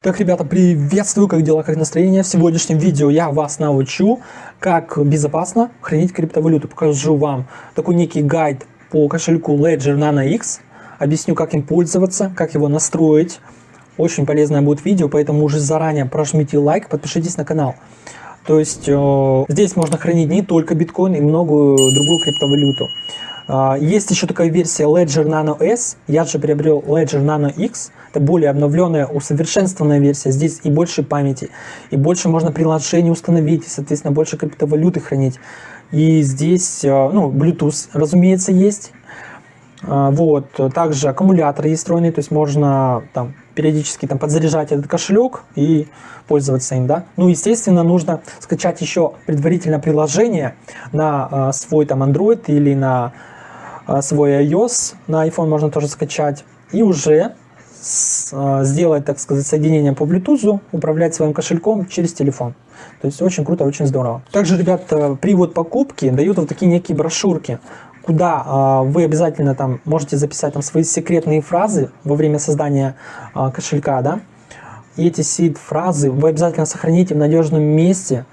Так, ребята, приветствую, как дела, как настроение. В сегодняшнем видео я вас научу, как безопасно хранить криптовалюту. Покажу вам такой некий гайд по кошельку Ledger Nano X. Объясню, как им пользоваться, как его настроить. Очень полезное будет видео, поэтому уже заранее прожмите лайк, подпишитесь на канал. То есть э, здесь можно хранить не только биткоин и многую другую криптовалюту. Э, есть еще такая версия Ledger Nano S. Я же приобрел Ledger Nano X. Это более обновленная, усовершенствованная версия. Здесь и больше памяти, и больше можно приложений установить, и, соответственно, больше криптовалюты хранить. И здесь, э, ну, Bluetooth, разумеется, есть. Э, вот, также аккумулятор есть встроенный, то есть можно там периодически там подзаряжать этот кошелек и пользоваться им, да. Ну, естественно, нужно скачать еще предварительно приложение на э, свой там Android или на э, свой iOS, на iPhone можно тоже скачать, и уже сделать, так сказать, соединение по Bluetooth, управлять своим кошельком через телефон. То есть очень круто, очень здорово. Также, ребят, при вот покупке дают вот такие некие брошюрки, куда э, вы обязательно там можете записать там свои секретные фразы во время создания кошелька, да. И эти сид-фразы вы обязательно сохраните в надежном месте,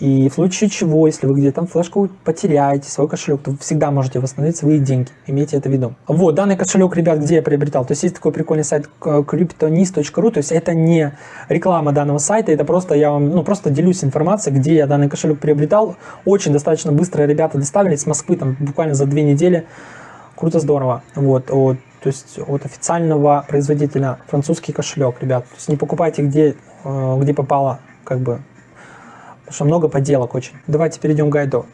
и в случае чего, если вы где-то флешку потеряете, свой кошелек, то вы всегда можете восстановить свои деньги. Имейте это в виду. Вот, данный кошелек, ребят, где я приобретал? То есть есть такой прикольный сайт cryptonist.ru, то есть это не реклама данного сайта, это просто я вам, ну, просто делюсь информацией, где я данный кошелек приобретал. Очень достаточно быстро ребята доставили с Москвы, там, буквально за две недели. Круто, здорово. Вот, вот то есть от официального производителя французский кошелек, ребят. То есть не покупайте где, э, где попало, как бы потому что много подделок очень. Давайте перейдем к гайду.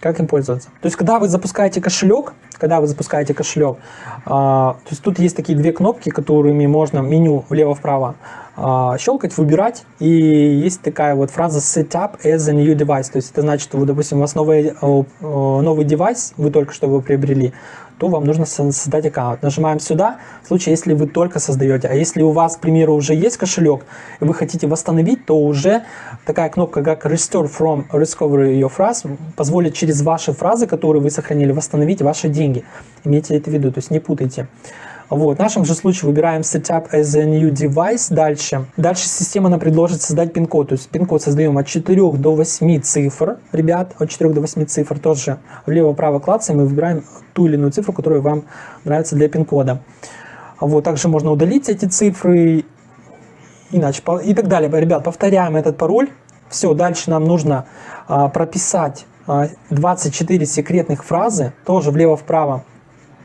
Как им пользоваться? То есть, когда вы запускаете кошелек, когда вы запускаете кошелек, а, то есть тут есть такие две кнопки, которыми можно меню влево-вправо а, щелкать, выбирать, и есть такая вот фраза Setup as a new device, то есть это значит, что, допустим, у вас новый, новый девайс, вы только что его приобрели, то вам нужно создать аккаунт. Нажимаем сюда, в случае, если вы только создаете. А если у вас, к примеру, уже есть кошелек, и вы хотите восстановить, то уже такая кнопка, как Restore from Recovery Your Phrase, позволит через ваши фразы, которые вы сохранили, восстановить ваши деньги. Имейте это в виду, то есть не путайте. Вот. В нашем же случае выбираем Setup as a new device. Дальше. Дальше система нам предложит создать пин-код. То есть пин-код создаем от 4 до 8 цифр. Ребят, от 4 до 8 цифр тоже влево-право клацаем и выбираем ту или иную цифру, которая вам нравится для пин-кода. Вот. Также можно удалить эти цифры иначе и так далее. Ребят, повторяем этот пароль. Все, дальше нам нужно а, прописать а, 24 секретных фразы, тоже влево-вправо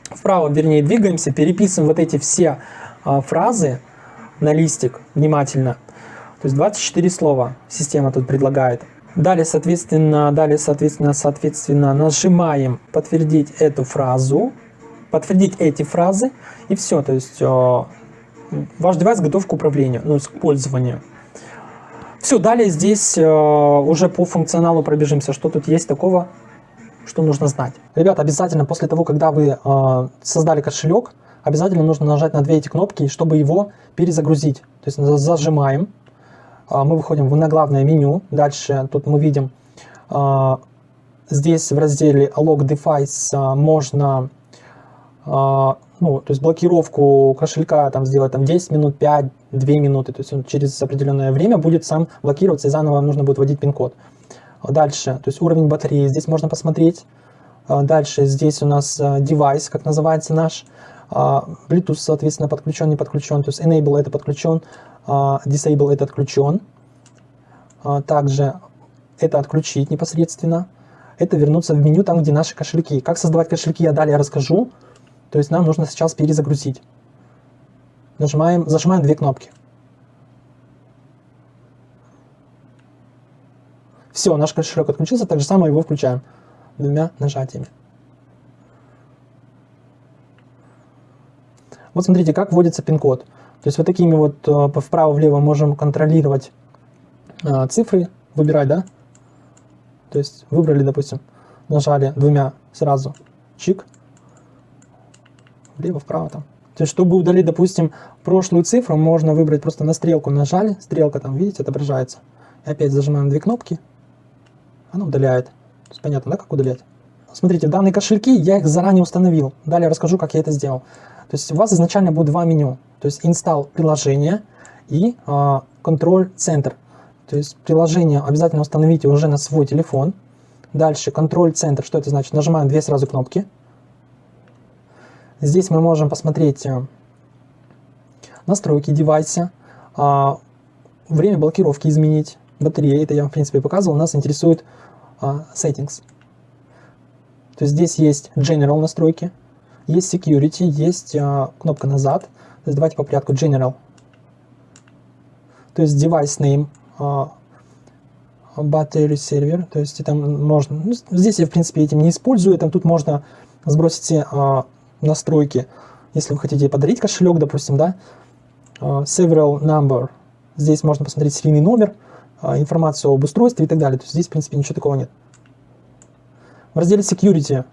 вправо, вернее, двигаемся, переписываем вот эти все а, фразы на листик внимательно. То есть 24 слова система тут предлагает. Далее, соответственно, далее, соответственно, соответственно, нажимаем подтвердить эту фразу, подтвердить эти фразы, и все. То есть э, ваш девайс готов к управлению, ну, к пользованию. Все, далее здесь э, уже по функционалу пробежимся, что тут есть такого что нужно знать. Ребята, обязательно после того, когда вы э, создали кошелек, обязательно нужно нажать на две эти кнопки, чтобы его перезагрузить. То есть зажимаем, э, мы выходим на главное меню, дальше тут мы видим, э, здесь в разделе Log Device э, можно ну, то есть блокировку кошелька там сделать там 10 минут, 5, 2 минуты, то есть он через определенное время будет сам блокироваться и заново нужно будет вводить пин-код. Дальше, то есть уровень батареи, здесь можно посмотреть. А, дальше здесь у нас а, девайс, как называется наш. А, Bluetooth, соответственно, подключен, не подключен. То есть Enable это подключен, Disable это отключен. Также это отключить непосредственно. Это вернуться в меню, там, где наши кошельки. Как создавать кошельки, я далее расскажу. То есть нам нужно сейчас перезагрузить. Нажимаем, зажимаем две кнопки. Все, наш кошелек отключился, так же самое его включаем двумя нажатиями. Вот смотрите, как вводится пин-код. То есть вот такими вот э, вправо-влево можем контролировать э, цифры, выбирать, да? То есть выбрали, допустим, нажали двумя сразу, чик, влево-вправо там. То есть, чтобы удалить, допустим, прошлую цифру, можно выбрать просто на стрелку нажали, стрелка там, видите, отображается. И опять зажимаем две кнопки, она удаляет. То есть понятно, да, как удалять? Смотрите, данные кошельки, я их заранее установил. Далее расскажу, как я это сделал. То есть у вас изначально будет два меню. То есть install приложение и а, контроль-центр. То есть приложение обязательно установите уже на свой телефон. Дальше контроль-центр. Что это значит? Нажимаем две сразу кнопки. Здесь мы можем посмотреть э, настройки девайса, а, время блокировки изменить, батареи, это я в принципе показывал, нас интересует а, settings. То есть здесь есть general настройки, есть security, есть а, кнопка назад. То есть давайте по порядку general. То есть device name, battery server, то есть это можно, ну, здесь я в принципе этим не использую, там тут можно сбросить все настройки, если вы хотите подарить кошелек, допустим, да, several number, здесь можно посмотреть серийный номер, а, информацию об устройстве и так далее. То есть здесь, в принципе, ничего такого нет. В разделе Security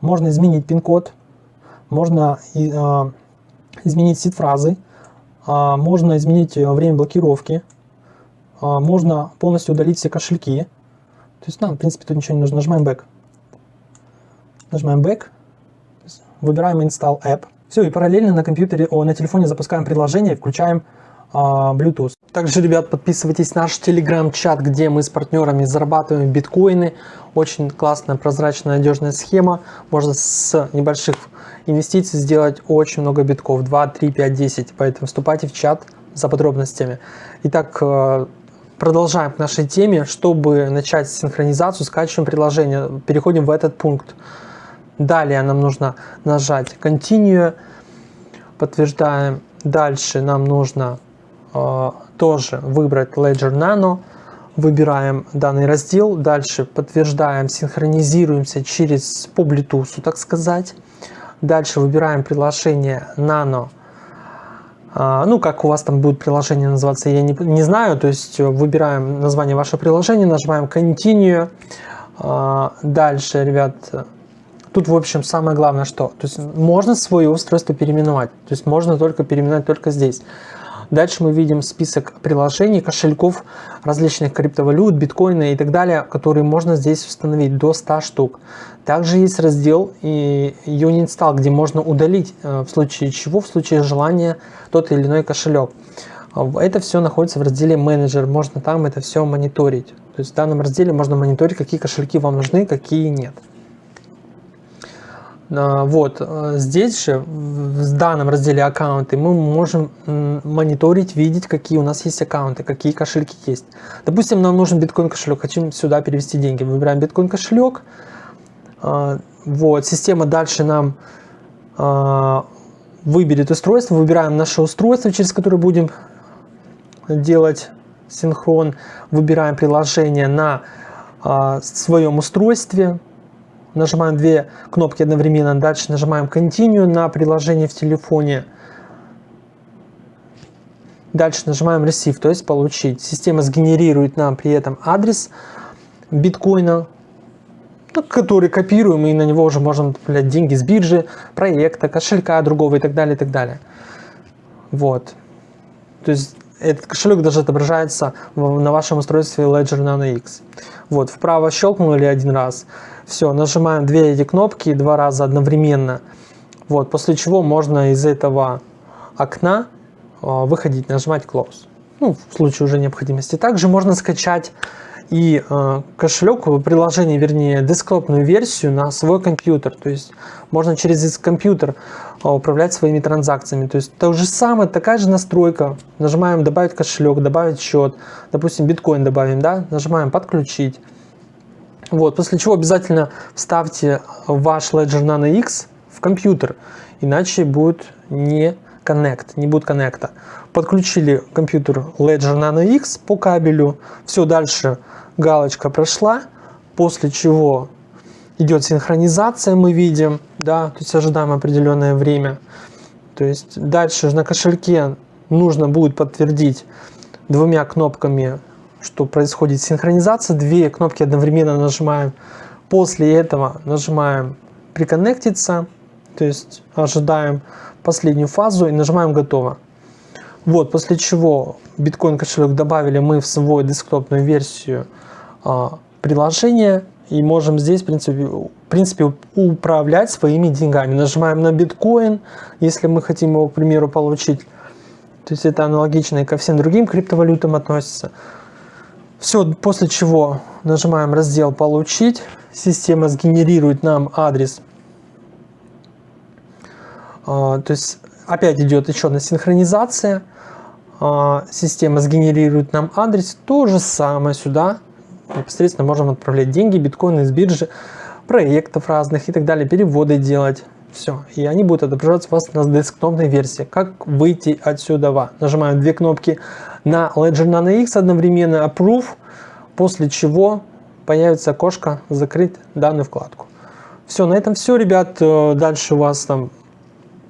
можно изменить пин-код, можно и, а, изменить сид-фразы, а, можно изменить э, время блокировки, а, можно полностью удалить все кошельки. То есть нам, в принципе, тут ничего не нужно. Нажимаем Back. Нажимаем Back, выбираем Install App. Все, и параллельно на компьютере, о, на телефоне запускаем приложение, включаем а, Bluetooth. Также, ребят, подписывайтесь на наш телеграм-чат, где мы с партнерами зарабатываем биткоины. Очень классная, прозрачная, надежная схема. Можно с небольших инвестиций сделать очень много битков. 2, 3, 5, 10. Поэтому вступайте в чат за подробностями. Итак, э, продолжаем к нашей теме. Чтобы начать синхронизацию, скачиваем приложение. Переходим в этот пункт. Далее нам нужно нажать Continue. Подтверждаем. Дальше нам нужно тоже выбрать Ledger Nano, выбираем данный раздел, дальше подтверждаем, синхронизируемся через по Bluetooth, так сказать. Дальше выбираем приложение Nano. А, ну, как у вас там будет приложение называться, я не, не знаю. То есть выбираем название вашего приложения, нажимаем Continue. Дальше, ребят, тут, в общем, самое главное, что то есть можно свое устройство переименовать. То есть можно только переименовать только здесь. Дальше мы видим список приложений, кошельков различных криптовалют, биткоина и так далее, которые можно здесь установить до 100 штук. Также есть раздел и Uninstall, где можно удалить э, в случае чего, в случае желания тот или иной кошелек. Это все находится в разделе менеджер, можно там это все мониторить. То есть в данном разделе можно мониторить, какие кошельки вам нужны, какие нет. А, вот, э, здесь же, в данном разделе аккаунты, мы можем мониторить, видеть, какие у нас есть аккаунты, какие кошельки есть. Допустим, нам нужен биткоин кошелек, хотим сюда перевести деньги. Выбираем биткоин кошелек. А, вот, система дальше нам а, выберет устройство, выбираем наше устройство, через которое будем делать синхрон. Выбираем приложение на своем устройстве, нажимаем две кнопки одновременно, дальше нажимаем Continue на приложение в телефоне. Дальше нажимаем Receive, то есть получить. Система сгенерирует нам при этом адрес биткоина, ну, который копируем, и на него уже можно отправлять деньги с биржи, проекта, кошелька другого и так далее, и так далее. Вот. То есть этот кошелек даже отображается на вашем устройстве Ledger Nano X. Вот, вправо щелкнули один раз, все, нажимаем две эти кнопки два раза одновременно. Вот, после чего можно из этого окна а, выходить, нажимать Close. Ну, в случае уже необходимости. Также можно скачать и э, кошелек, приложение, вернее, десктопную версию на свой компьютер. То есть можно через компьютер э, управлять своими транзакциями. То есть то же самое, такая же настройка. Нажимаем добавить кошелек, добавить счет. Допустим, биткоин добавим, да? Нажимаем подключить. Вот, после чего обязательно вставьте ваш Ledger Nano X в компьютер, иначе будет не connect, не будет коннекта. Подключили компьютер Ledger Nano X по кабелю, все дальше галочка прошла, после чего идет синхронизация, мы видим, да, то есть ожидаем определенное время. То есть дальше на кошельке нужно будет подтвердить двумя кнопками что происходит синхронизация. Две кнопки одновременно нажимаем. После этого нажимаем приконнектиться, то есть ожидаем последнюю фазу и нажимаем готово. Вот, после чего биткоин кошелек добавили мы в свою десктопную версию а, приложения и можем здесь, в принципе, в принципе, управлять своими деньгами. Нажимаем на биткоин, если мы хотим его, к примеру, получить То есть это аналогично и ко всем другим криптовалютам относится. Все, после чего нажимаем раздел «Получить». Система сгенерирует нам адрес. А, то есть опять идет еще одна синхронизация. А, система сгенерирует нам адрес. То же самое сюда непосредственно можем отправлять деньги, биткоины из биржи, проектов разных и так далее, переводы делать. Все. И они будут отображаться у вас на десктопной версии. Как выйти отсюда? Нажимаем две кнопки на Ledger Nano X одновременно Approve, после чего появится окошко «Закрыть данную вкладку». Все, на этом все, ребят. Э, дальше у вас там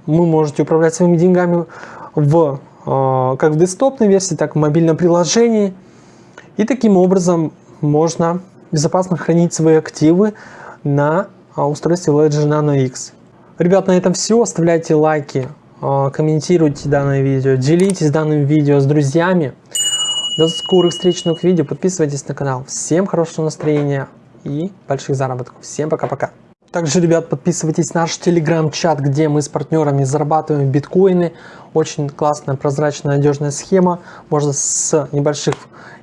вы можете управлять своими деньгами в, э, как в десктопной версии, так и в мобильном приложении. И таким образом можно безопасно хранить свои активы на устройстве Ledger Nano X. Ребят, на этом все. Оставляйте лайки, а, комментируйте данное видео, делитесь данным видео с друзьями. До скорых встреч новых видео. Подписывайтесь на канал. Всем хорошего настроения и больших заработков. Всем пока-пока. Также, ребят, подписывайтесь на наш телеграм-чат, где мы с партнерами зарабатываем биткоины. Очень классная, прозрачная, надежная схема. Можно с небольших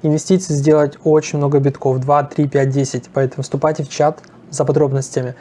инвестиций сделать очень много битков. 2, 3, 5, 10. Поэтому вступайте в чат за подробностями.